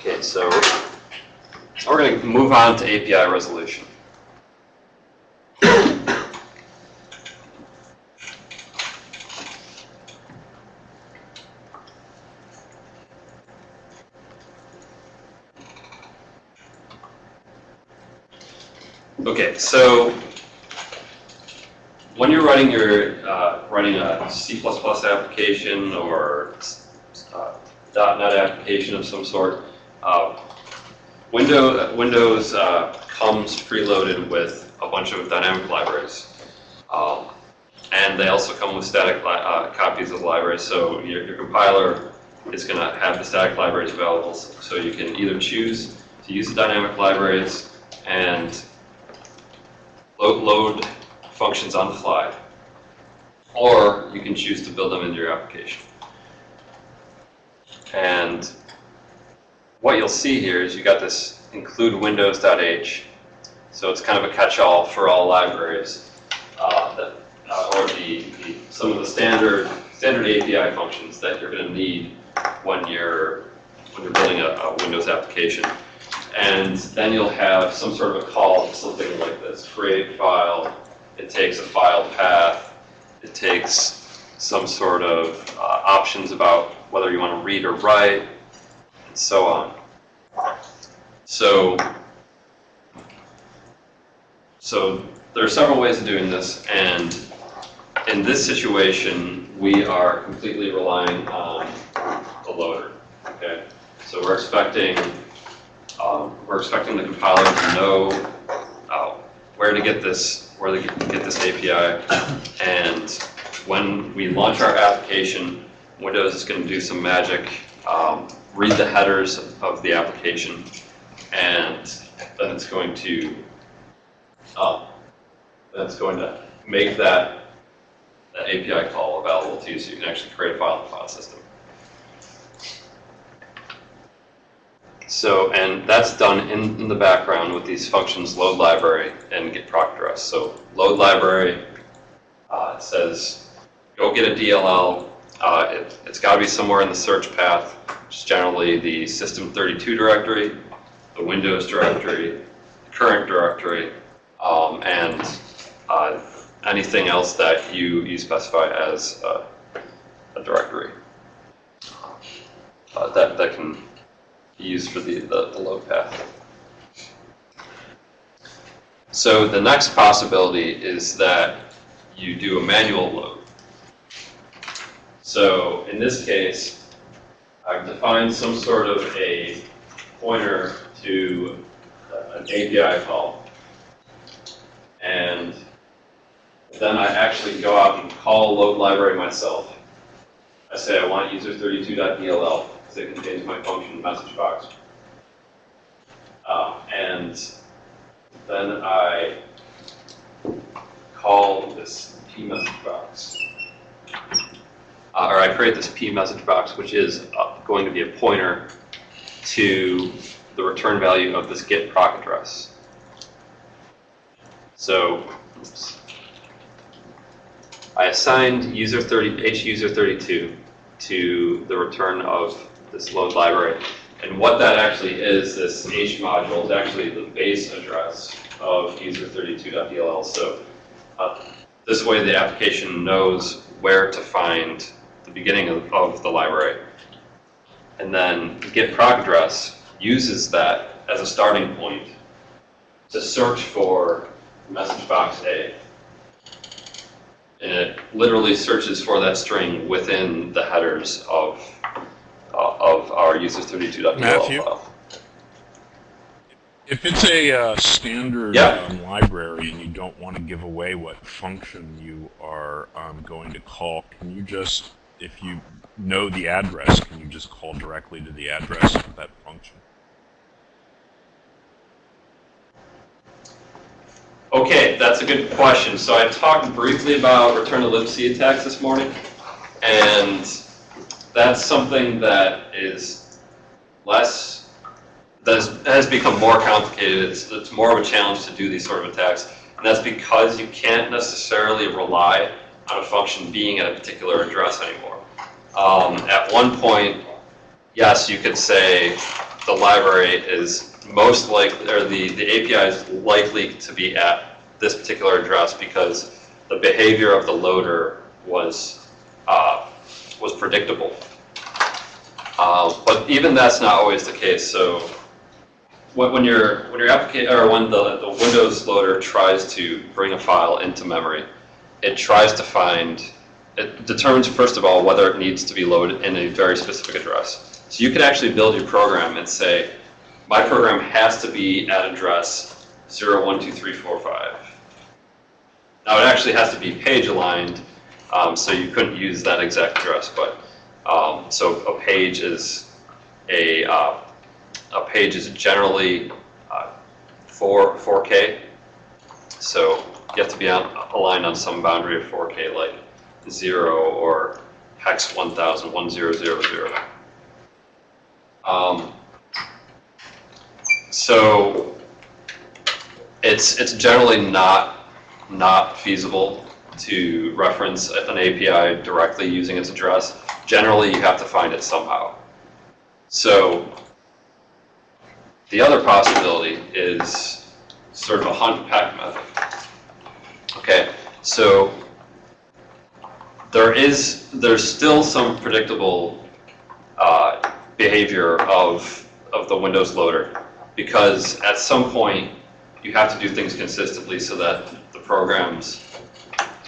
Okay, so we're going to move on to API resolution. Okay, so when you're writing your, uh, writing a C++ application or uh, .NET application of some sort, uh, Windows, Windows uh, comes preloaded with a bunch of dynamic libraries. Um, and they also come with static uh, copies of libraries, so your, your compiler is going to have the static libraries available, so you can either choose to use the dynamic libraries and load, load functions on the fly, or you can choose to build them into your application. And what you'll see here is you got this include windows.h, so it's kind of a catch-all for all libraries, uh, that, uh, or the, the, some of the standard standard API functions that you're going to need when you're when you're building a, a Windows application. And then you'll have some sort of a call to something like this, create file. It takes a file path. It takes some sort of uh, options about whether you want to read or write, so on. So, so there are several ways of doing this, and in this situation, we are completely relying on the loader. Okay, so we're expecting um, we're expecting the compiler to know uh, where to get this where to get this API, and when we launch our application, Windows is going to do some magic, um, read the headers of the application, and then it's going to uh, then it's going to make that, that API call available to you so you can actually create a file in the file system. So, and that's done in, in, the background with these functions load library and get proc address. So load library uh, says go get a DLL. Uh, it, has got to be somewhere in the search path, which is generally the system32 directory, the Windows directory, the current directory, um, and uh, anything else that you, you specify as a, a directory. Uh, that, that can be used for the, the, the load path. So the next possibility is that you do a manual load. So in this case, I've defined some sort of a pointer to an API call. And then I actually go out and call load library myself. I say I want user32.dll because it contains my function message box. Uh, and then I call this p message box. Uh, or I create this p message box, which is uh, going to be a pointer to the return value of this get proc address. So, oops. I assigned user 30 h user 32 to the return of this load library. And what that actually is, this H module, is actually the base address of user32.dll. So uh, this way the application knows where to find the beginning of, of the library. And then get proc address uses that as a starting point to search for message box A. And it literally searches for that string within the headers of uh, of our users32.dll Matthew? file. If it's a uh, standard Yeah. um, library and you don't want to give away what function you are um, going to call, can you just, if you know the address, can you just call directly to the address of that function? Okay, that's a good question. So I talked briefly about return to libc attacks this morning, and that's something that is less, that has, become more complicated. It's, it's more of a challenge to do these sort of attacks. And that's because you can't necessarily rely on a function being at a particular address anymore. Um, at one point, yes, you could say the library is most likely, or the, the API is likely to be at this particular address because the behavior of the loader was, uh, was predictable. Uh, But even that's not always the case, so when, when your, when your applica, or when the, the Windows loader tries to bring a file into memory, it tries to find, it determines first of all whether it needs to be loaded in a very specific address. So you could actually build your program and say, my program has to be at address 012345. Now it actually has to be page aligned, um, so you couldn't use that exact address, but, um, so a page is a, uh, a page is generally uh, 4, 4K. So you have to be on, aligned on some boundary of 4K, like 0 or hex 1000, 1000. Um, so it's, it's generally not, not feasible to reference an API directly using its address. Generally, you have to find it somehow. So the other possibility is sort of a hunt pack method. Okay, so there is, there's still some predictable uh, behavior of, of the Windows loader because at some point you have to do things consistently so that the programs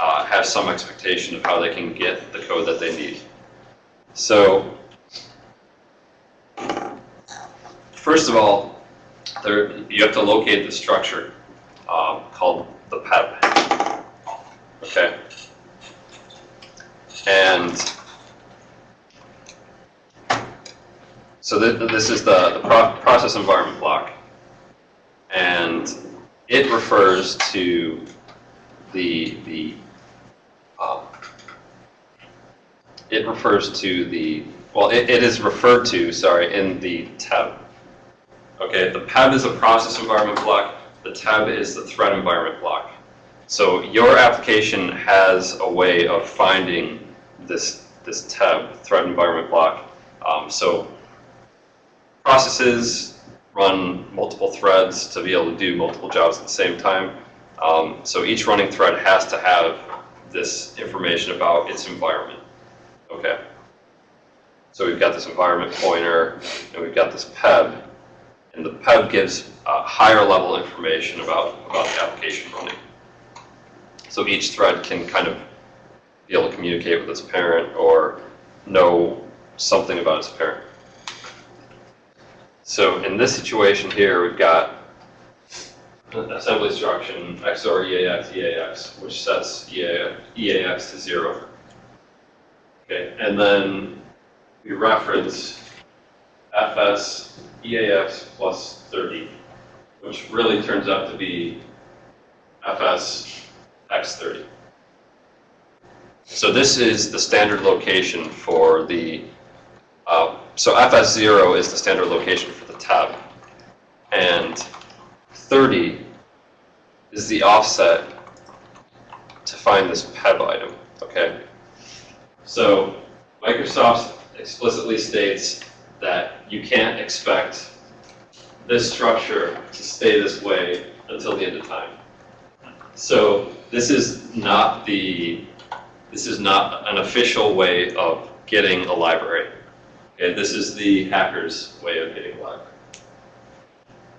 uh, have some expectation of how they can get the code that they need. So first of all, there, you have to locate the structure um, called the PEB. Okay? And so th this is the, the pro process environment block. And it refers to the, the um, it refers to the, well, it, it is referred to, sorry, in the tab. Okay, the PEB is a process environment block, the tab is the thread environment block. So your application has a way of finding this, this tab, thread environment block. Um, so processes run multiple threads to be able to do multiple jobs at the same time. Um, so each running thread has to have this information about its environment. Okay. So we've got this environment pointer, and we've got this PEB, and the PEB gives uh, higher level information about, about the application running. So each thread can kind of be able to communicate with its parent or know something about its parent. So in this situation here, we've got assembly instruction XOR EAX EAX, which sets EA, EAX to zero. Okay, and then we reference FS EAX plus 30, which really turns out to be FS X30. So this is the standard location for the, uh, so FS0 is the standard location for the tab. And 30 is the offset to find this PEB item, okay? So Microsoft explicitly states that you can't expect this structure to stay this way until the end of time. So this is not the, this is not an official way of getting a library. Okay, this is the hacker's way of getting a library.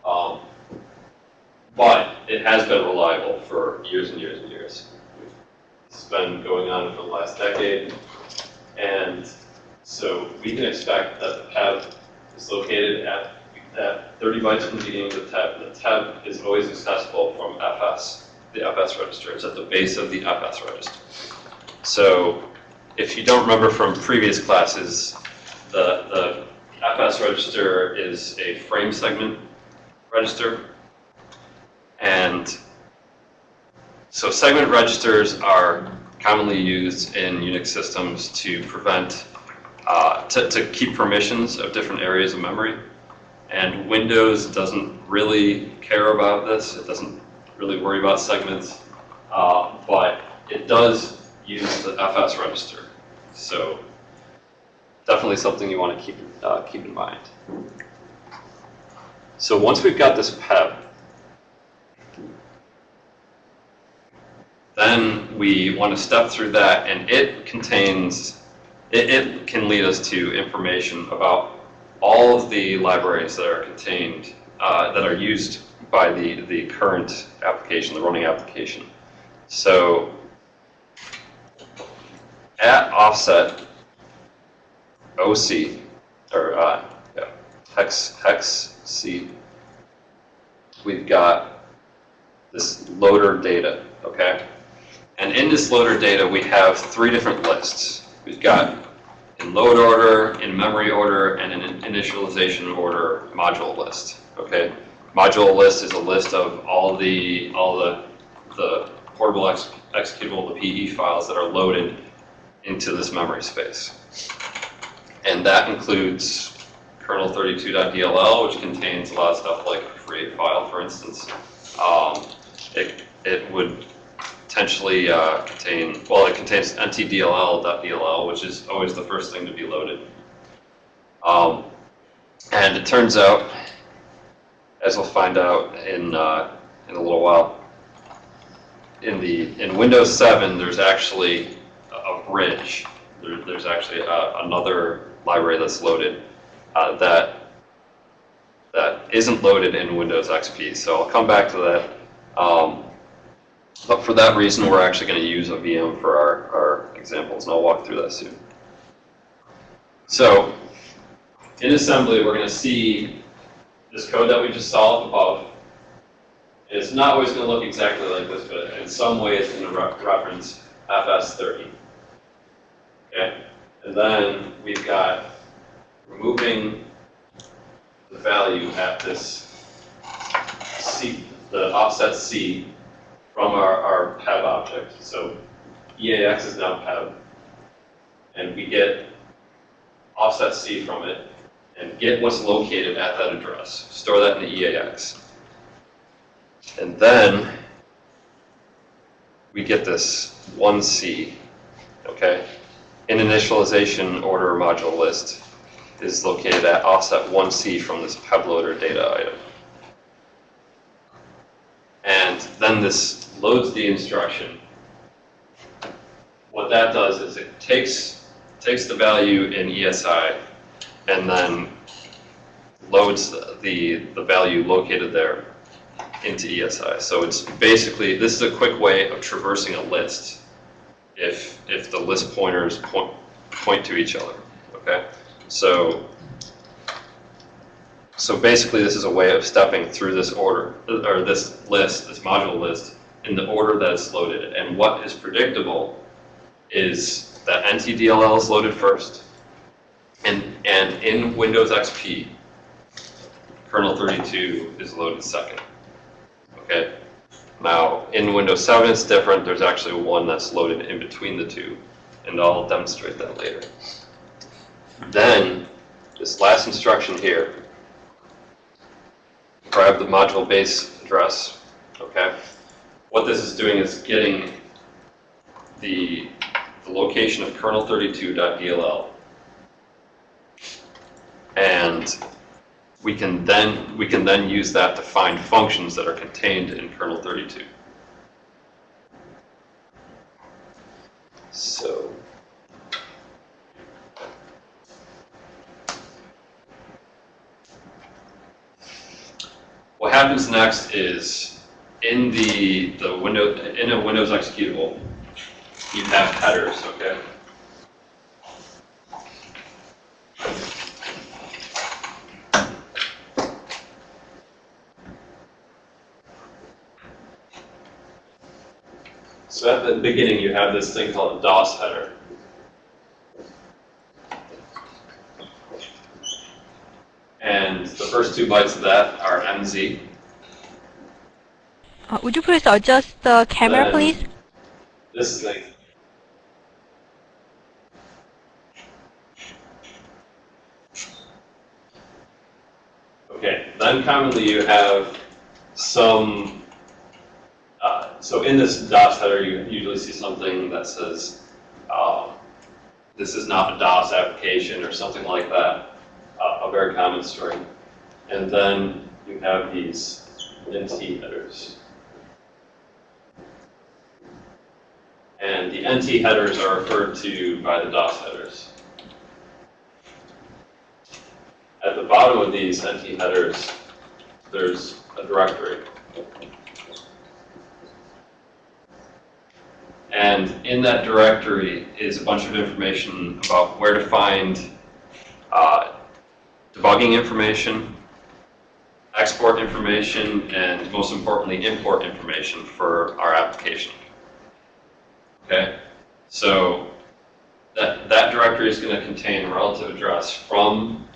Um, but it has been reliable for years and years and years. It's been going on for the last decade. And so we can expect that the PEB is located at, at 30 bytes from the beginning of the tab. The tab is always accessible from FS. The FS register is at the base of the FS register. So if you don't remember from previous classes, the, the FS register is a frame segment register. And so segment registers are commonly used in Unix systems to prevent, uh, to, to keep permissions of different areas of memory. And Windows doesn't really care about this. It doesn't really worry about segments, uh, but it does use the FS register. So definitely something you want to keep, uh, keep in mind. So once we've got this PEB, then we want to step through that, and it contains, it, it can lead us to information about all of the libraries that are contained, uh, that are used by the, the current application, the running application. So at offset OC, or uh, yeah, hex, hex C, we've got this loader data, okay? And in this loader data, we have three different lists. We've got in load order, in memory order, and in initialization order module list, okay? Module list is a list of all the, all the, the portable ex executable, the PE files that are loaded into this memory space. And that includes kernel32.dll, which contains a lot of stuff like create file, for instance. Um, it, it would potentially uh, contain, well, it contains ntdll.dll, which is always the first thing to be loaded. Um, and it turns out, as we'll find out in, uh, in a little while, in the in Windows 7, there's actually a bridge. There, there's actually a, another library that's loaded uh, that that isn't loaded in Windows XP. So I'll come back to that. Um, but for that reason, we're actually going to use a VM for our, our examples, and I'll walk through that soon. So in assembly, we're going to see this code that we just saw above. It's not always going to look exactly like this, but in some way it's going to re reference FS30. Okay? And then we've got removing the value at this C, the offset C from our, our PEB object. So EAX is now PEB. And we get offset C from it and get what's located at that address. Store that in the EAX. And then we get this 1C, okay? In initialization order module list is located at offset 1C from this pebloader data item. And then this loads the instruction. What that does is it takes, takes the value in ESI and then loads the, the value located there into ESI. So it's basically, this is a quick way of traversing a list if, if the list pointers point, point to each other, okay? So, so basically this is a way of stepping through this order, or this list, this module list, in the order that it's loaded. And what is predictable is that NTDLL is loaded first, and, and in Windows XP, kernel 32 is loaded second. Okay. Now, in Windows 7, it's different. There's actually one that's loaded in between the two, and I'll demonstrate that later. Then, this last instruction here, grab the module base address, okay? What this is doing is getting the, the location of kernel32.dll, and we can then we can then use that to find functions that are contained in kernel 32. So what happens next is in the the window in a Windows executable, you have headers, okay? So at the beginning, you have this thing called a DOS header. And the first two bytes of that are MZ. Uh, would you please adjust the camera, Then- please? This thing. Okay, then commonly you have some, so in this DOS header, you usually see something that says, um, this is not a DOS application or something like that, uh, a very common string. And then you have these NT headers. And the NT headers are referred to by the DOS headers. At the bottom of these NT headers, there's a directory. And in that directory is a bunch of information about where to find uh, debugging information, export information, and most importantly, import information for our application. Okay? So that, that directory is going to contain a relative address from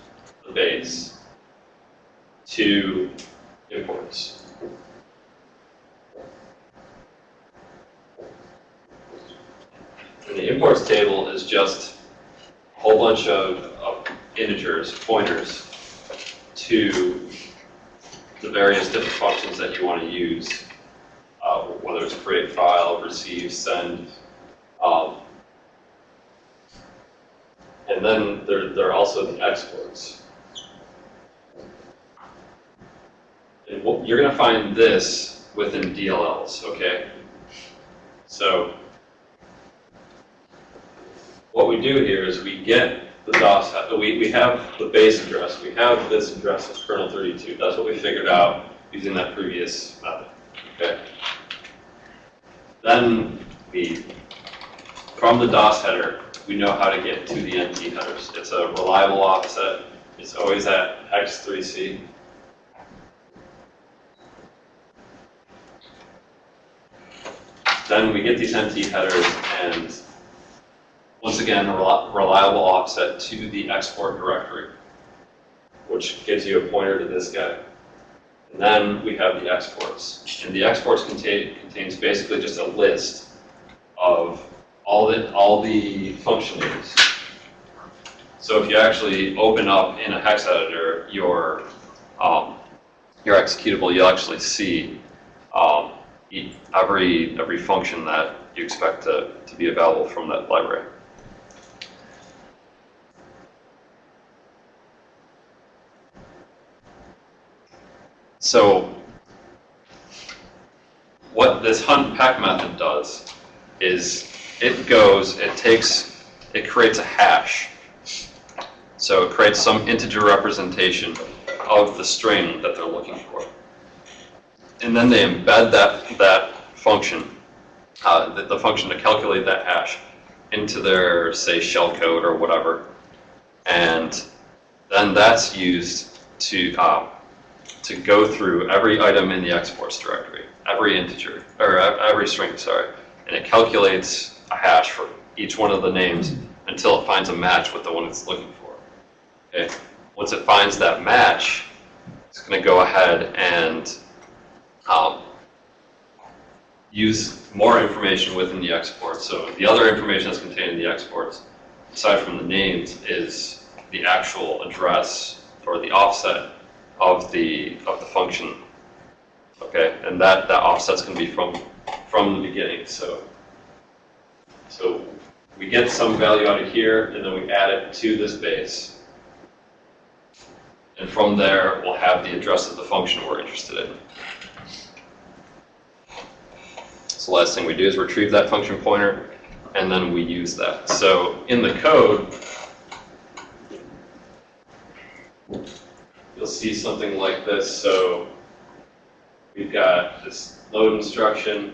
the base to imports. And the imports table is just a whole bunch of, of integers, pointers, to the various different functions that you want to use, uh, whether it's create file, receive, send. Um, and then there, there are also the exports. And you're going to find this within DLLs, okay? So what we do here is we get the DOS, we, we have the base address, we have this address as kernel 32. That's what we figured out using that previous method, okay? Then we, from the DOS header, we know how to get to the NT headers. It's a reliable offset. It's always at hex 3C. Then we get these NT headers and once again, a reliable offset to the export directory, which gives you a pointer to this guy. And then we have the exports. And the exports contain, contains basically just a list of all the, all the function names. So if you actually open up in a hex editor your, um, your executable, you'll actually see um, every, every function that you expect to, to be available from that library. So what this hunt pack method does is it goes, it takes, it creates a hash. So it creates some integer representation of the string that they're looking for. And then they embed that, that function, uh, the, the function to calculate that hash into their, say, shellcode or whatever. And then that's used to, um, to go through every item in the exports directory, every integer, or every string, sorry, and it calculates a hash for each one of the names until it finds a match with the one it's looking for. Okay. Once it finds that match, it's going to go ahead and um, use more information within the export. So the other information that's contained in the exports, aside from the names, is the actual address or the offset of the of the function. Okay, and that that offset's going to be from from the beginning. So so we get some value out of here, and then we add it to this base. And from there, we'll have the address of the function we're interested in. So last thing we do is retrieve that function pointer, and then we use that. So in the code, you'll see something like this. So we've got this load instruction,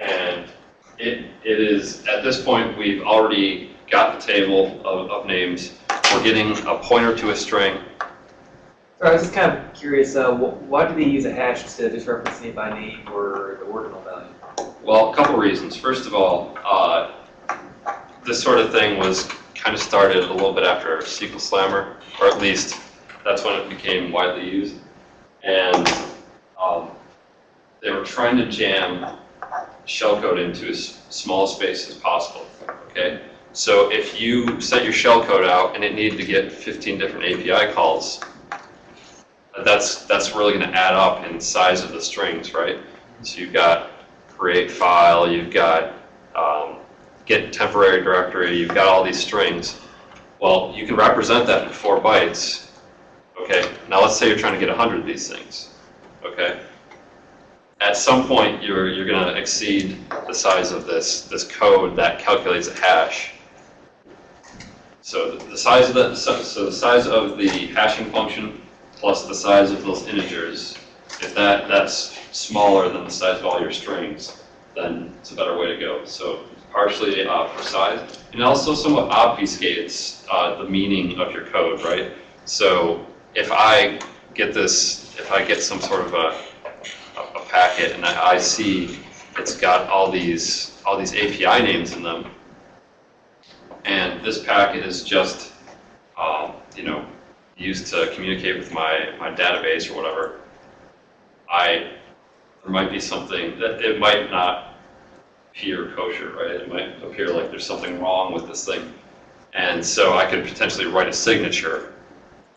and it, it is, at this point, we've already got the table of, of names. We're getting a pointer to a string. So I was just kind of curious, uh, why do they use a hash instead of just referencing it by name or the ordinal value? Well, a couple reasons. First of all, uh, this sort of thing was kind of started a little bit after SQL Slammer, or at least that's when it became widely used. And um, they were trying to jam shellcode into as small a space as possible. Okay, so if you set your shellcode out and it needed to get 15 different API calls, that's that's really going to add up in size of the strings, right? So you've got create file, you've got um, get temporary directory, you've got all these strings. Well, you can represent that in four bytes, Okay, now let's say you're trying to get 100 of these things. Okay? At some point, you're, you're going to exceed the size of this, this code that calculates a hash. So the the size of the, so the size of the hashing function plus the size of those integers, if that, that's smaller than the size of all your strings, then it's a better way to go. So partially uh, for size, and also somewhat obfuscates uh, the meaning of your code, right? So if I get this, if I get some sort of a, a a packet and I I see it's got all these, all these API names in them, and this packet is just, um, you know, used to communicate with my, my database or whatever, I, there might be something that it might not appear kosher, right? It might appear like there's something wrong with this thing. And so I could potentially write a signature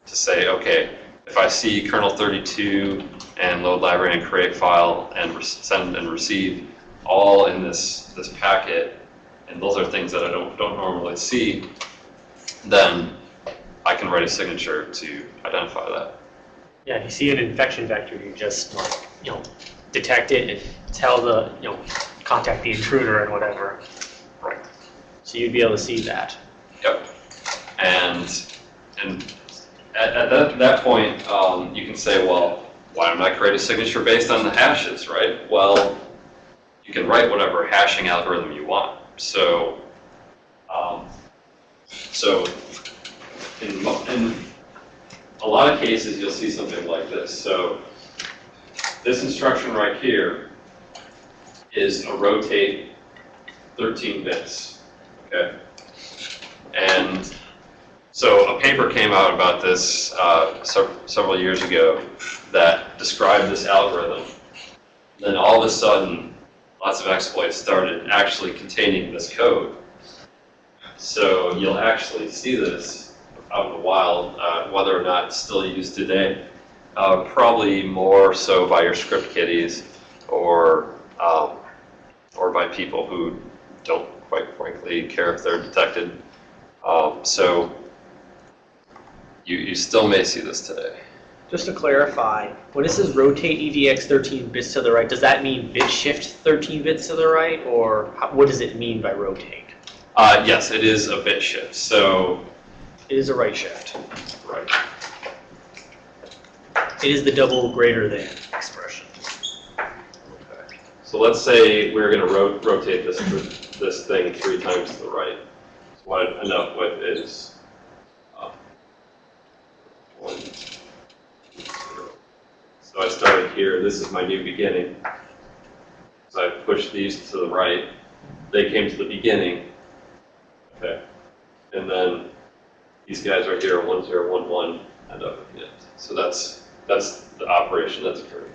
to say, okay, if I see kernel 32 and load library and create file and send and receive all in this, this packet, and those are things that I don't, don't normally see, then I can write a signature to identify that. Yeah, if you see an infection vector, you just like, you know, detect it and tell the, you know, contact the intruder and whatever. Right. So you'd be able to see that. Yep. And, and at, at that, that point, um, you can say, well, why don't I create a signature based on the hashes, right? Well, you can write whatever hashing algorithm you want. So, um, so in, in a lot of cases, you'll see something like this. So this instruction right here is a rotate 13 bits, okay? And so a paper came out about this uh, several years ago that described this algorithm. Then all of a sudden, lots of exploits started actually containing this code. So you'll actually see this out in the wild, uh, whether or not it's still used today. Uh, probably more so by your script kiddies or um, or by people who don't quite frankly care if they're detected. Um, so you, you still may see this today. Just to clarify, when it says rotate EDX 13 bits to the right, does that mean bit shift 13 bits to the right, or how, what does it mean by rotate? Uh, yes, it is a bit shift. So, It is a right shift. right. It is the double greater than expression. Okay. So let's say we're going to ro- rotate this this thing three times to the right. So what I end up with is one, two, zero. So I started here. This is my new beginning. So I pushed these to the right. They came to the beginning. Okay. And then these guys right here, one zero one one, end up at the end. So that's that's the operation that's occurring.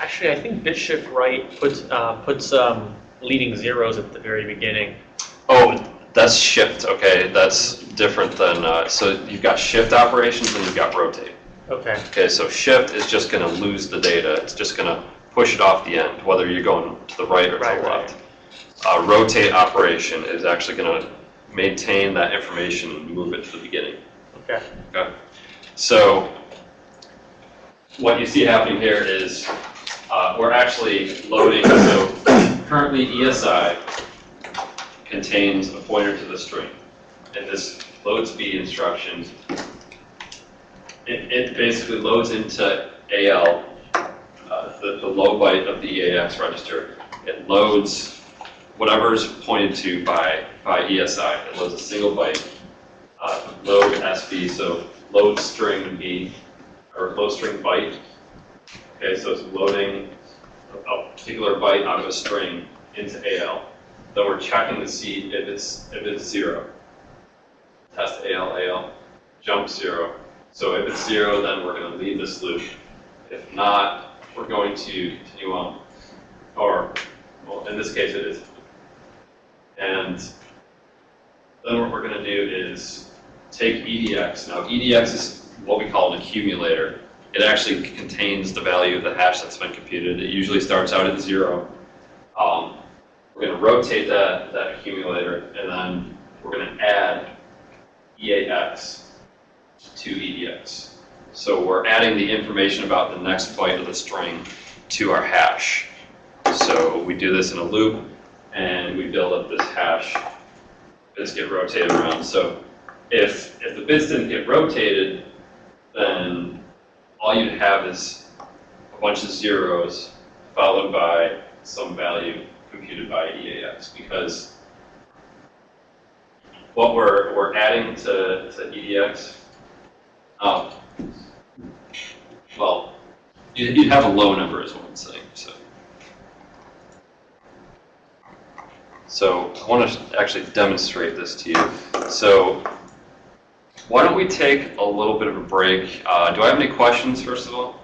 Actually, I think bit shift right puts uh, puts um, leading zeros at the very beginning. Oh, that's shift. Okay, that's different than, uh, so you've got shift operations and you've got rotate. Okay. Okay, so shift is just going to lose the data. It's just going to push it off the end, whether you're going to the right or to Right, the right. left. Uh, rotate operation is actually going to maintain that information and move it to the beginning. Okay. Okay. So what you see happening here is uh, we're actually loading, so currently ESI contains a pointer to the string. And this load speed instruction, it, it basically loads into AL, uh, the, the low byte of the EAX register. It loads whatever is pointed to by, by ESI. It loads a single byte uh, load SB, so load string B, or load string byte. Okay, so it's loading a a particular byte out of a string into AL. Then we're checking to see if it's, if it's zero. Test AL, AL, jump zero. So if it's zero, then we're gonna leave this loop. If not, we're going to continue on. Or, well, in this case, it is. And then what we're going to do is take EDX. Now, EDX is what we call an accumulator. It actually contains the value of the hash that's been computed. It usually starts out at zero. Um, we're going to rotate that, that accumulator, and then we're going to add EAX to EDX. So we're adding the information about the next byte of the string to our hash. So we do this in a loop, and we build up this hash. Bits get rotated around. So if, if the bits didn't get rotated, then all you'd have is a bunch of zeros followed by some value computed by EAX because what we're, we're adding to, to EDX, oh, well, you- you'd have a low number is what I'm saying, so. So I want to actually demonstrate this to you. So why don't we take a little bit of a break? Uh, do I have any questions, first of all?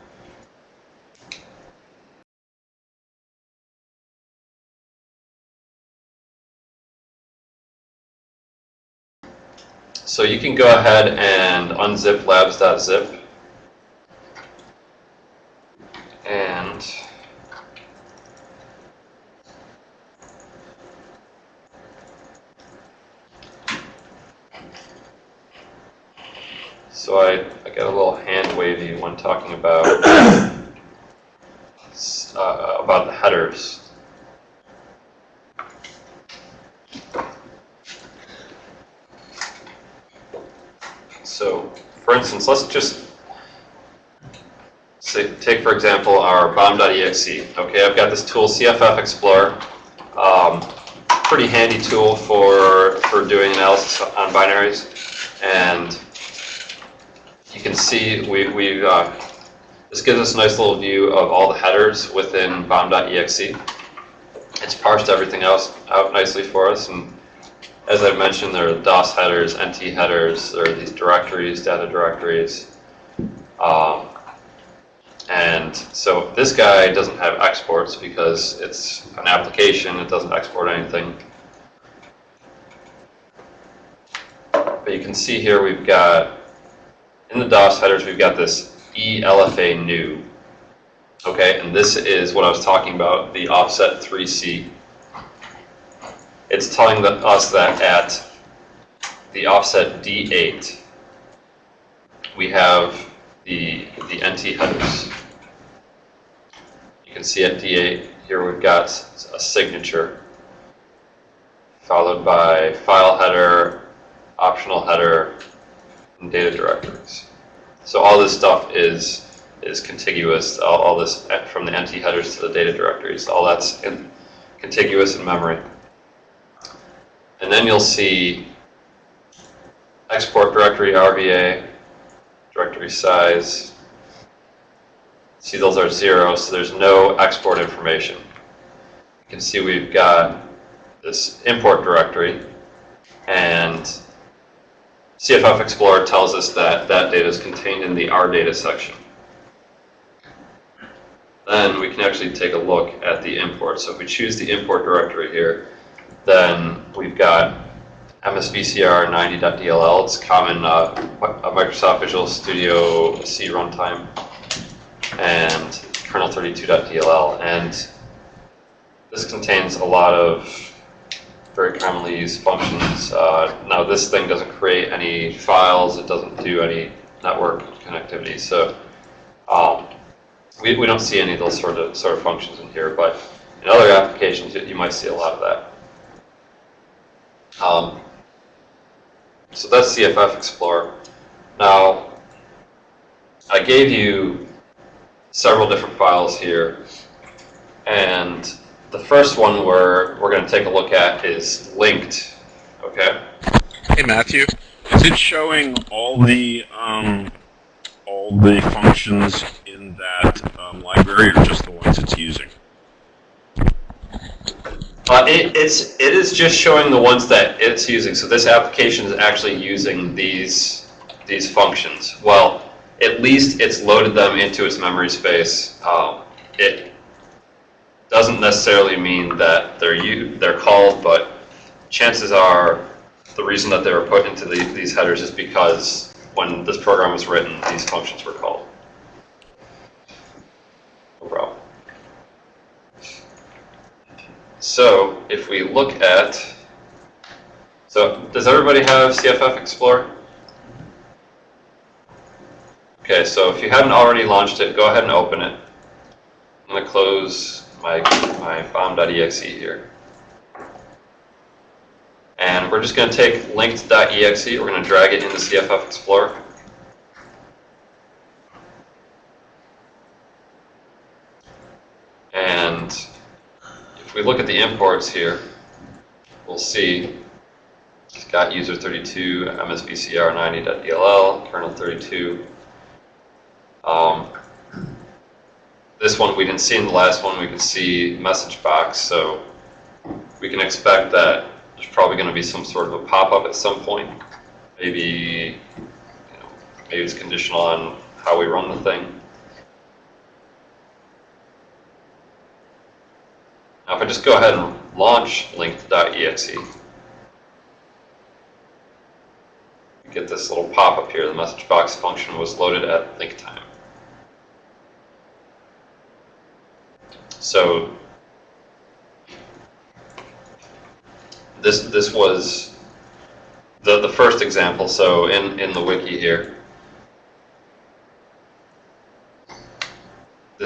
So you can go ahead and unzip labs.zip. And so I, I got a little hand wavy when talking about uh, about the headers. So, for instance, let's just say, take for example our bomb.exe. Okay, I've got this tool CFF Explorer. Um, pretty handy tool for for doing analysis on binaries, and you can see we we uh, this gives us a nice little view of all the headers within bomb.exe. It's parsed everything else out nicely for us, and as I mentioned, there are DOS headers, NT headers, there are these directories, data directories. Um, and so this guy doesn't have exports because it's an application, it doesn't export anything. But you can see here we've got, in the DOS headers, we've got this ELFA new. Okay, and this is what I was talking about, the offset 3C it's telling us that at the offset D8, we have the, the NT headers. You can see at D8, here we've got a signature, followed by file header, optional header, and data directories. So all this stuff is, is contiguous, all, all this from the NT headers to the data directories, all that's in, contiguous in memory. And then you'll see export directory RVA, directory size. See those are zero, so there's no export information. You can see we've got this import directory, and CFF Explorer tells us that that data is contained in the R data section. Then we can actually take a look at the import. So if we choose the import directory here, then we've got MSVCR 90.dll. It's common uh, Microsoft Visual Studio C runtime, and kernel 32.dll. And this contains a lot of very commonly used functions. Uh, now this thing doesn't create any files. It doesn't do any network connectivity. So um, we, we don't see any of those sort of sort of functions in here. But in other applications, you might see a lot of that. Um, so that's CFF Explorer. Now, I gave you several different files here, and the first one we're, we're going to take a look at is linked, okay? Hey Matthew, is it showing all the um, all the functions in that um, library, or just the ones it's using? Uh, it, it's, it is just showing the ones that it's using. So this application is actually using these, these functions. Well, at least it's loaded them into its memory space. Um, it doesn't necessarily mean that they're, u- they're called, but chances are the reason that they were put into the, these headers is because when this program was written, these functions were called. No problem. So if we look at, so does everybody have CFF Explorer? Okay, so if you haven't already launched it, go ahead and open it. I'm going to close my, my bomb.exe here. And we're just going to take linked.exe, we're going to drag it into CFF Explorer. And if we look at the imports here, we'll see it's got user 32, msvcr90.dll, kernel 32. Um, this one we didn't see in the last one, we can see message box, so we can expect that there's probably going to be some sort of a pop-up at some point. Maybe, you know, maybe it's conditional on how we run the thing. Now if I just go ahead and launch linked.exe, you get this little pop-up here. The message box function was loaded at link time. So this this was the the first example. So in in the wiki here,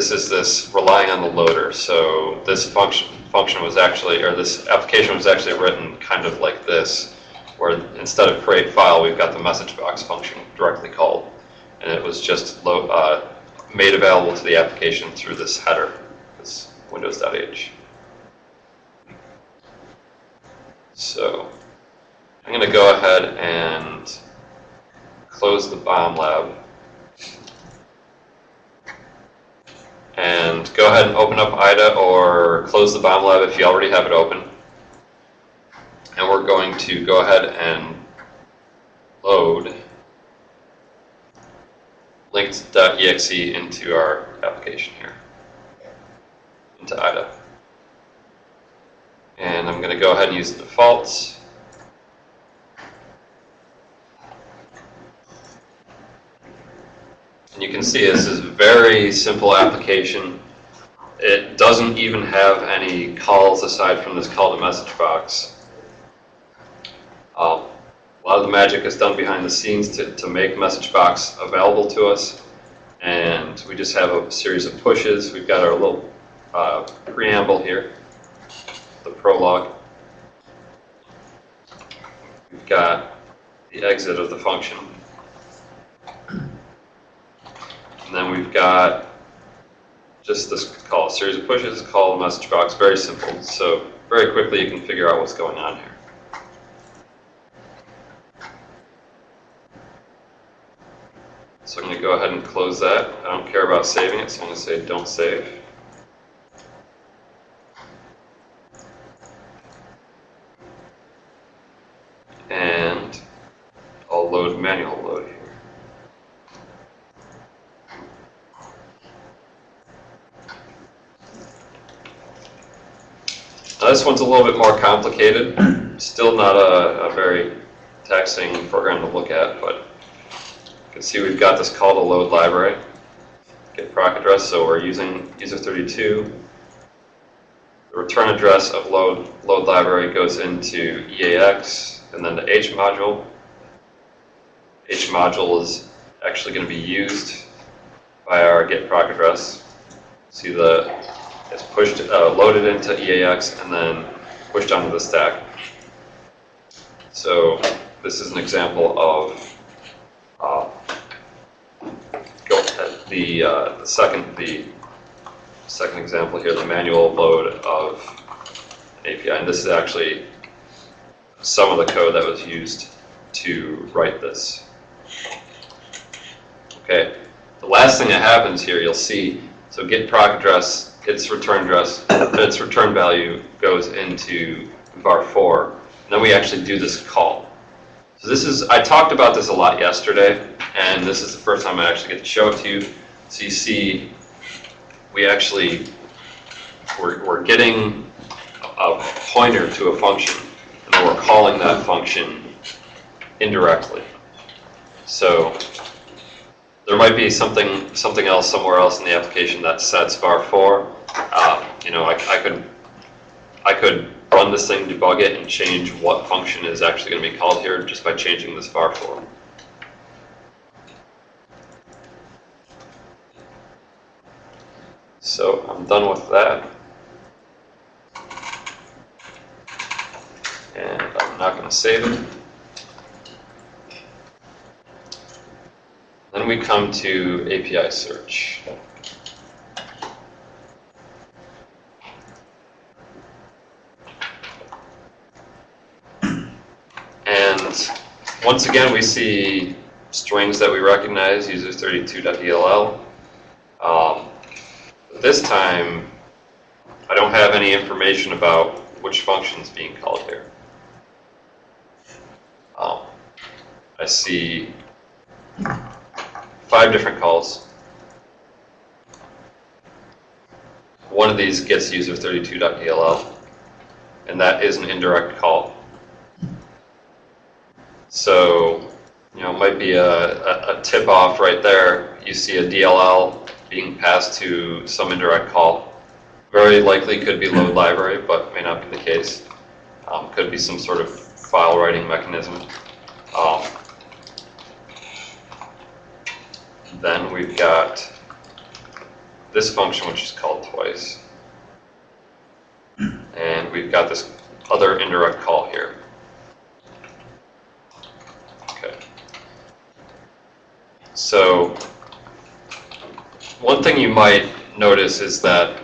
this is this relying on the loader. So this function function was actually, or this application was actually written kind of like this, where instead of create file, we've got the message box function directly called, and it was just uh, made available to the application through this header, this windows.h. So I'm going to go ahead and close the bomb lab. And go ahead and open up IDA or close the bomb lab if you already have it open. And we're going to go ahead and load linked.exe into our application here, into IDA. And I'm going to go ahead and use the defaults. And you can see this is a very simple application. It doesn't even have any calls aside from this call to message box. Um, a lot of the magic is done behind the scenes to, to make message box available to us. And we just have a series of pushes. We've got our little uh, preamble here, the prologue. We've got the exit of the function. And then we've got just this call, a series of pushes, call message box, very simple. So very quickly you can figure out what's going on here. So I'm going to go ahead and close that. I don't care about saving it, so I'm going to say don't save. And I'll load manual load here. Now this one's a little bit more complicated. Still not a, a very taxing program to look at, but you can see we've got this call to load library, get proc address, so we're using user32. The return address of load, load library goes into EAX and then the H module. H module is actually going to be used by our get proc address. See the, it's pushed, uh, loaded into EAX and then pushed onto the stack. So this is an example of uh, the, uh, the second the second example here, the manual load of an API, and this is actually some of the code that was used to write this. Okay, the last thing that happens here, you'll see, so get proc address, its return address, its return value goes into var4, and then we actually do this call. So this is, I talked about this a lot yesterday, and this is the first time I actually get to show it to you. So you see, we actually, we're, we're getting a pointer to a function, and then we're calling that function indirectly. So there might be something something else somewhere else in the application that sets var four. Um, you know, I, I could I could run this thing, debug it, and change what function is actually going to be called here just by changing this var four. So I'm done with that. And I'm not going to save it. Then we come to API search. And once again, we see strings that we recognize, user32.dll. Um, this time, I don't have any information about which function's being called here. Um, I see five different calls. One of these gets user32.dll, and that is an indirect call. So, you know, it might be a, a, a tip off right there. You see a DLL being passed to some indirect call. Very likely could be load library, but may not be the case. Um, could be some sort of file writing mechanism. Um, then we've got this function which is called twice. And we've got this other indirect call here. Okay. So one thing you might notice is that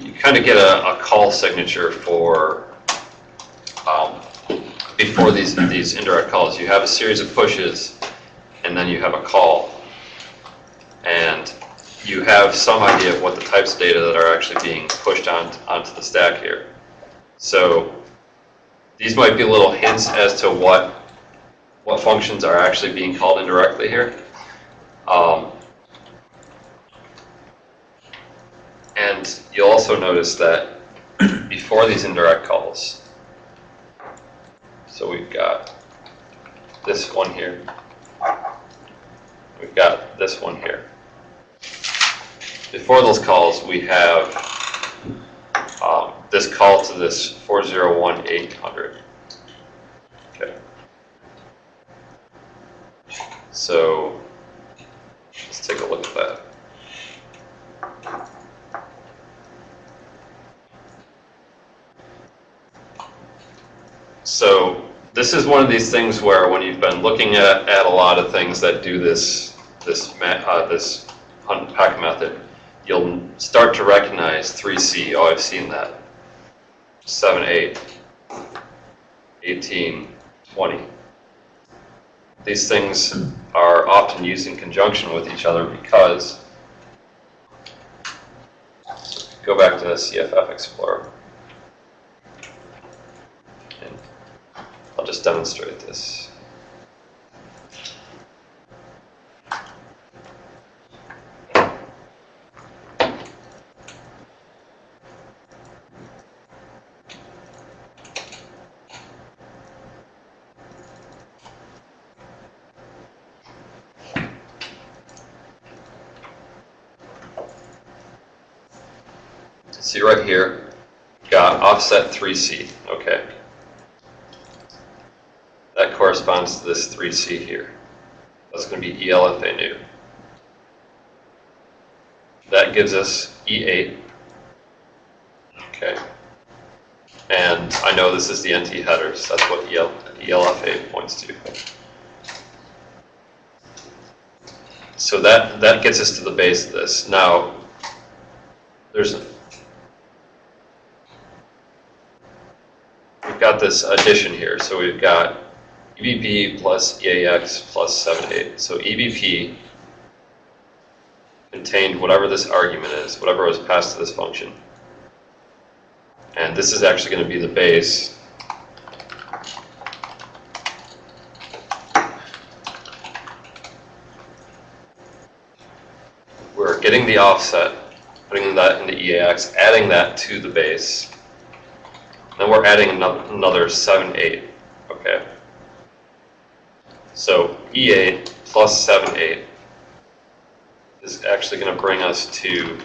you kind of get a, a call signature for um, before these these indirect calls. You have a series of pushes, and then you have a call, and you have some idea of what the types of data that are actually being pushed on onto the stack here. So these might be little hints as to what what functions are actually being called indirectly here. Um, and you'll also notice that before these indirect calls, so we've got this one here, we've got this one here. Before those calls, we have um, this call to this 401800. Okay. So let's take a look at that. So this is one of these things where when you've been looking at, at a lot of things that do this this uh, this unpack method, you'll start to recognize 3C. Oh, I've seen that. 7, 8, 18, 20. These things are often used in conjunction with each other because, go back to the CFF Explorer. And I'll just demonstrate this. See right here, got offset 3C, okay. That corresponds to this 3C here. That's going to be e_lfanew. That gives us E8. Okay. And I know this is the NT headers. That's what EL, ELFA points to. So that, that gets us to the base of this. Now, there's we've got this addition here. So we've got EBP plus EAX plus 78. So EBP contained whatever this argument is, whatever was passed to this function. And this is actually going to be the base. We're getting the offset, putting that into EAX, adding that to the base. Then we're adding another 7, 8, okay? So E8 plus 7, 8 is actually going to bring us to,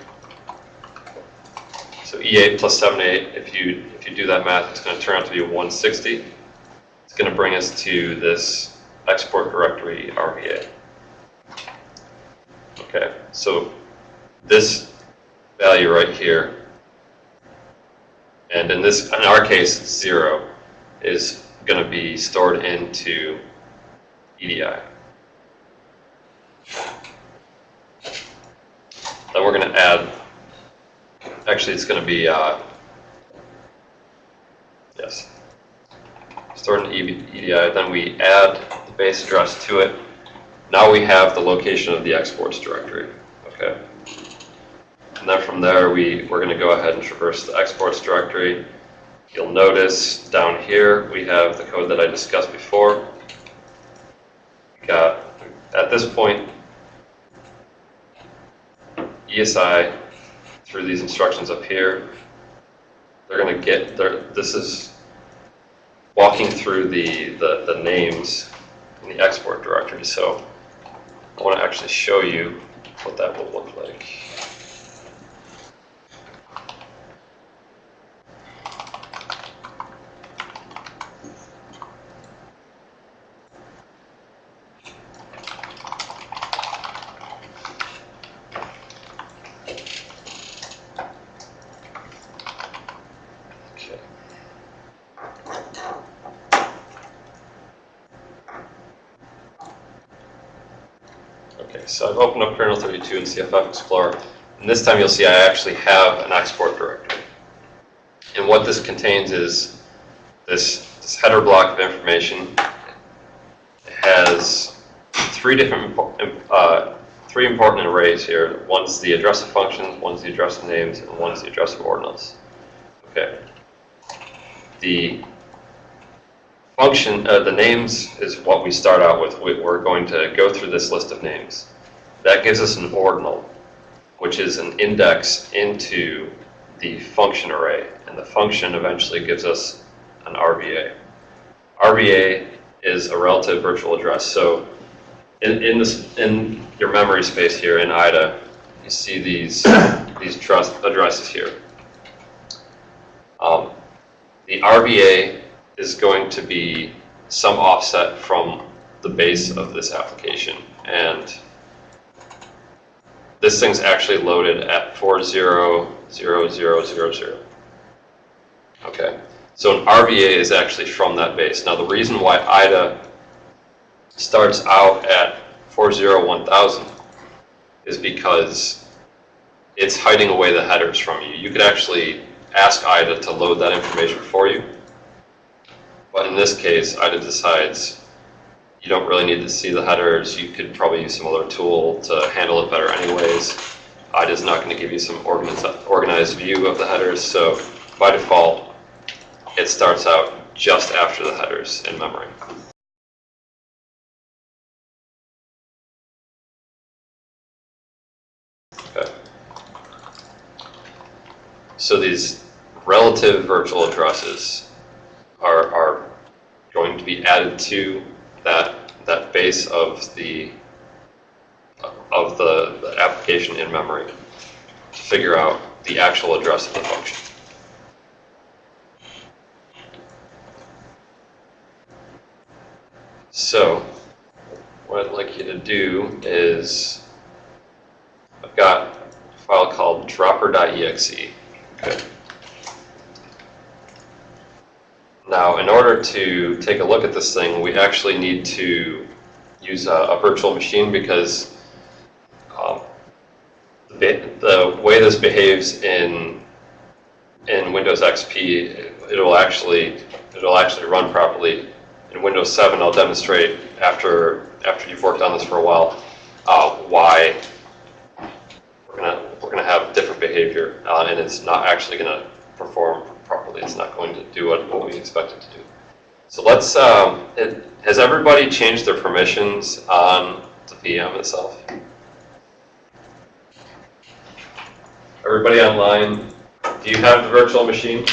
so E8 plus 7, 8, if you, if you do that math, it's going to turn out to be 160. It's going to bring us to this export directory RVA. Okay, so this value right here, and in this, in our case, zero, is going to be stored into EDI. Then we're going to add, actually, it's going to be, uh, yes, stored in EDI, then we add the base address to it. Now we have the location of the exports directory, okay? And then from there, we, we're going to go ahead and traverse the exports directory. You'll notice down here, we have the code that I discussed before. We got, at this point, ESI, through these instructions up here, they're going to get, this is walking through the, the, the names in the export directory. So I want to actually show you what that will look like. Okay. Opened up kernel 32 in CFF Explorer, and this time you'll see I actually have an export directory. And what this contains is this, this header block of information. It has three different, uh, three important arrays here. One's the address of functions, one's the address of names, and one's the address of ordinals. Okay. The function, uh, the names is what we start out with. We're going to go through this list of names. That gives us an ordinal, which is an index into the function array, and the function eventually gives us an RVA. RVA is a relative virtual address. So in, in this in your memory space here in IDA, you see these these trust addresses here. Um, the RVA is going to be some offset from the base of this application. And this thing's actually loaded at 400000. Okay, so an RVA is actually from that base. Now the reason why IDA starts out at 401,000 is because it's hiding away the headers from you. You could actually ask IDA to load that information for you. But in this case, IDA decides you don't really need to see the headers. You could probably use some other tool to handle it better anyways. IDA's not going to give you some organized, organized view of the headers. So by default, it starts out just after the headers in memory. Okay. So these relative virtual addresses are, are going to be added to that that base of the of the, the application in memory to figure out the actual address of the function. So what I'd like you to do is I've got a file called dropper.exe. Okay. Now, in order to take a look at this thing, we actually need to use a, a virtual machine because um, the, the way this behaves in in Windows XP, it'll actually it'll actually run properly. In Windows 7, I'll demonstrate after after you've worked on this for a while uh, why we're gonna we're gonna have different behavior, uh, and it's not actually gonna perform properly. It's not going to do what, we expect it to do. So let's, um, it, has everybody changed their permissions on the VM itself? Everybody online, do you have the virtual machine?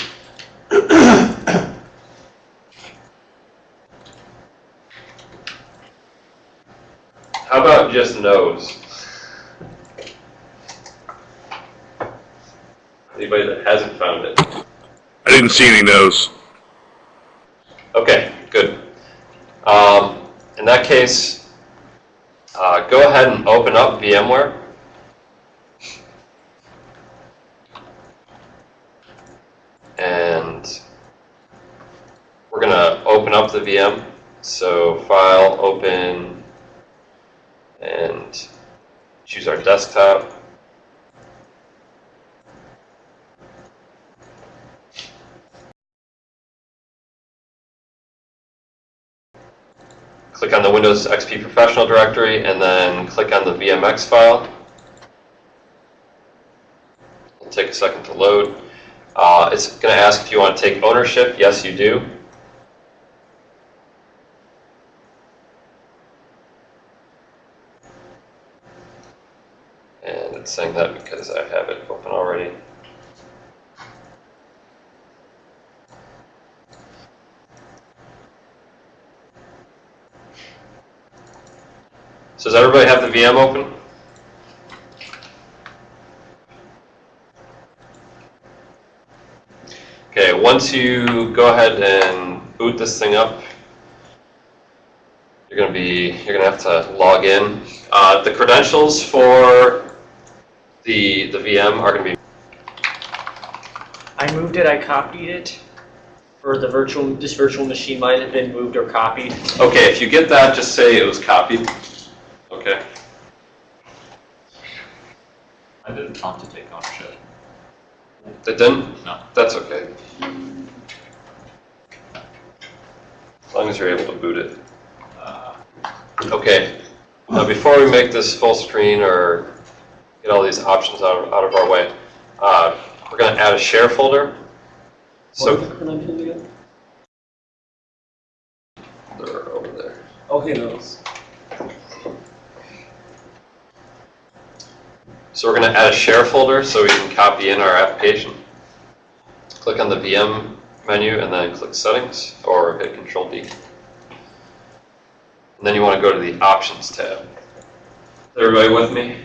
How about just no's? Anybody that hasn't found it? I didn't see any no's. Okay, good. Um, in that case, uh, go ahead and open up VMware. And we're going to open up the VM. So file, open, and choose our desktop. The Windows XP Professional directory and then click on the VMX file. It'll take a second to load. Uh, it's going to ask if you want to take ownership. Yes, you do. And it's saying that because I have it open already. Does everybody have the VM open? Okay, once you go ahead and boot this thing up, you're gonna be, you're gonna have to log in. Uh, the credentials for the, the VM are gonna be, I moved it, I copied it. For the virtual, this virtual machine might have been moved or copied. okay, if you get that, just say it was copied. Okay, I didn't want to take ownership. it didn't? No. That's okay. As long as you're able to boot it. Uh, Okay, now before we make this full screen or get all these options out of, out of our way, uh, we're gonna add a share folder. So, they're over there. Okay, those. So we're gonna add a share folder so we can copy in our application. Click on the VM menu and then click settings or hit Control D. And then you wanna go to the options tab. Is everybody with me?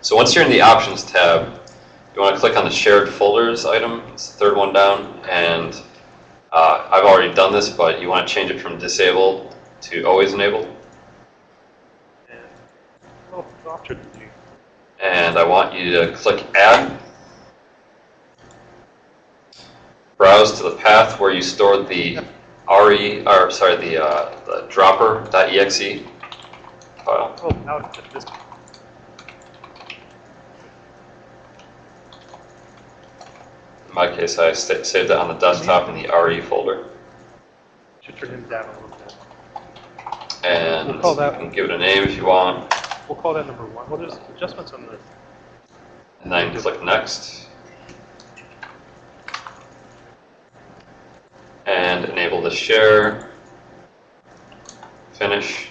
So once you're in the options tab, you wanna click on the shared folders item, it's the third one down, and uh, I've already done this, but you wanna change it from disabled to always enabled. Option D. and I want you to click Add. Browse to the path where you stored the RE, or sorry, the, uh, the dropper.exe file. Oh, out at this. In my case, I saved it on the desktop in the RE folder. Should turn him down a little bit. And We'll call you that- can give it a name if you want, We'll call that number one. Well, there's adjustments on the, and then click Next. And enable the share. Finish.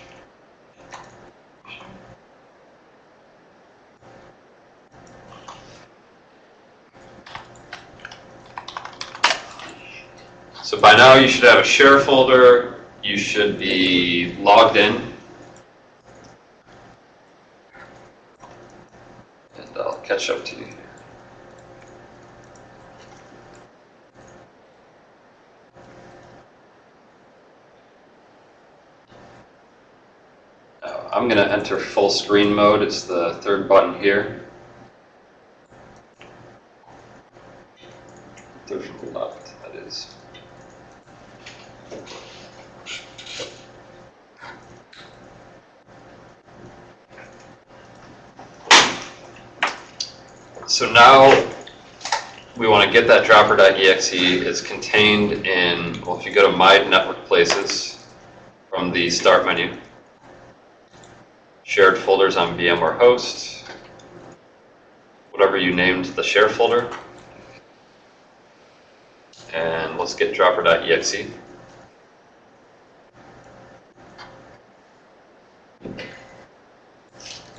So by now you should have a share folder, you should be logged in. And I'll catch up to you. Uh, I'm going to enter full screen mode. It's the third button here. Third from the left, that is. So now we want to get that dropper.exe. It's contained in, well, if you go to My Network Places from the Start menu, shared folders on VMware host, whatever you named the share folder. And let's get dropper.exe.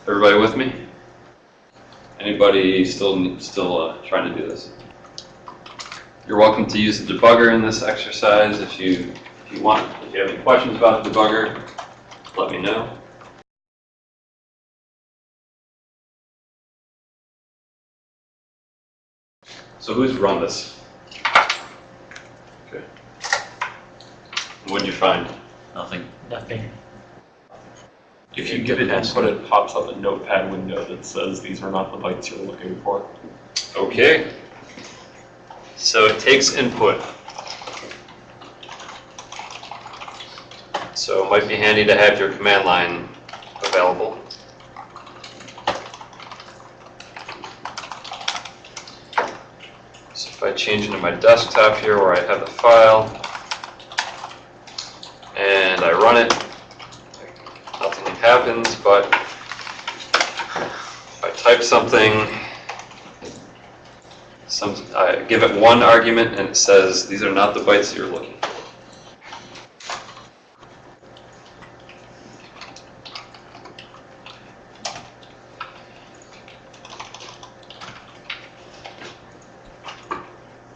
Everybody with me? Anybody still still uh, trying to do this? You're welcome to use the debugger in this exercise if you if you want. If you have any questions about the debugger, let me know. So who's run this? Okay. What'd you find? nothing. Nothing. If you give it input, it pops up a notepad window that says these are not the bytes you're looking for. Okay. So it takes input. So it might be handy to have your command line available. So if I change into my desktop here where I have the file, and I run it, happens, but if I type something, some, I give it one argument and it says, these are not the bytes you're looking for.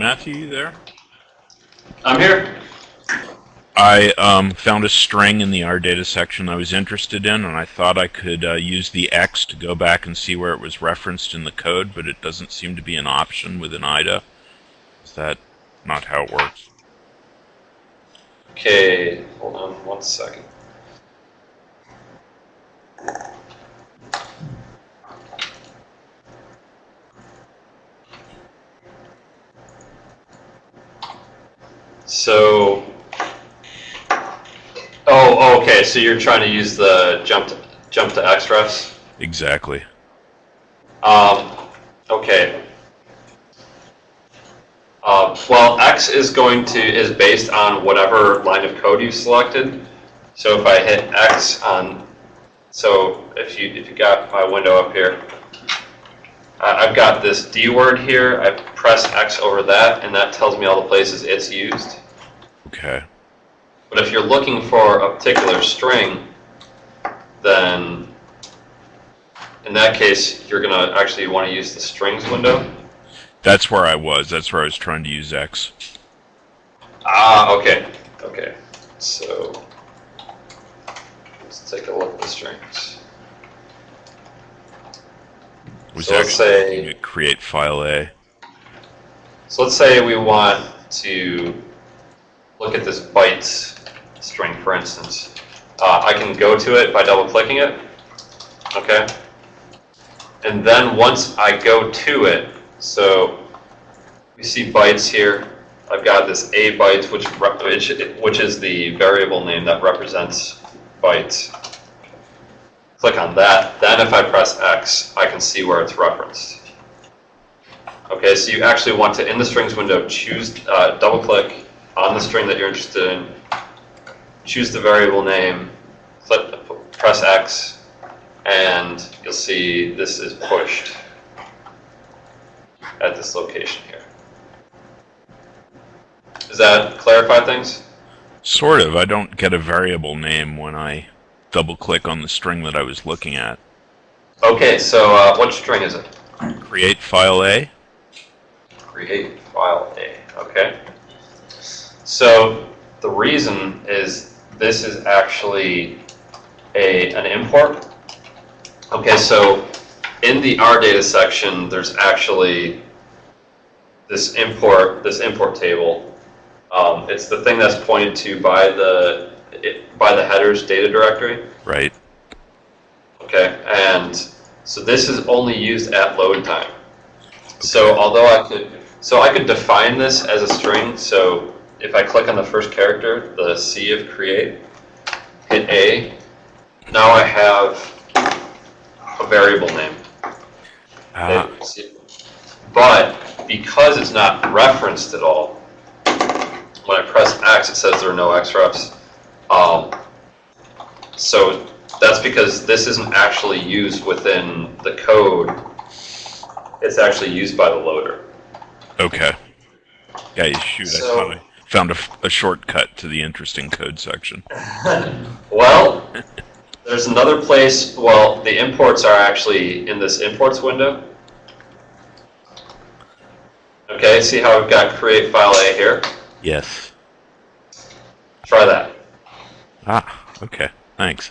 Matthew, you there? I'm here. I um, found a string in the R data section I was interested in, and I thought I could uh, use the X to go back and see where it was referenced in the code, but it doesn't seem to be an option within IDA. Is that not how it works? Okay, hold on one second. So, okay, so you're trying to use the jump to, jump to XREFs? Exactly. Um, okay. Uh, well, X is going to, is based on whatever line of code you selected. So if I hit X on, so if you, if you got my window up here, I- I've got this D word here, I press X over that, and that tells me all the places it's used. Okay. But if you're looking for a particular string, then in that case, you're gonna actually want to use the strings window. That's where I was. That's where I was trying to use X. Ah, okay, okay. So let's take a look at the strings. Was So let's say- create file A. So let's say we want to look at this bytes string, for instance. Uh, I can go to it by double clicking it. Okay. And then once I go to it, so we see bytes here. I've got this a byte, which which which is the variable name that represents bytes. Click on that. Then if I press X, I can see where it's referenced. Okay, so you actually want to, in the strings window, choose, uh, double click on the string that you're interested in, choose the variable name, click, press X, and you'll see this is pushed at this location here. Does that clarify things? Sort of. I don't get a variable name when I double click on the string that I was looking at. Okay, so uh, what string is it? Create file A. create file A, okay? So the reason is this is actually a, an import. Okay, so in the R data section, there's actually this import, this import table. Um, it's the thing that's pointed to by the, it, by the headers data directory. Right. Okay, and so this is only used at load time. So although I could, so I could define this as a string, so if I click on the first character, the C of create, hit A, now I have a variable name. Ah, But because it's not referenced at all, when I press X, it says there are no XREFs. Um, so that's because this isn't actually used within the code. It's actually used by the loader. okay. Yeah, you shoot. So- thought I found a, shortcut to the interesting code section. Well, there's another place, well, the imports are actually in this imports window. Okay, see how I've got create file A here? Yes. Try that. Ah, okay. Thanks.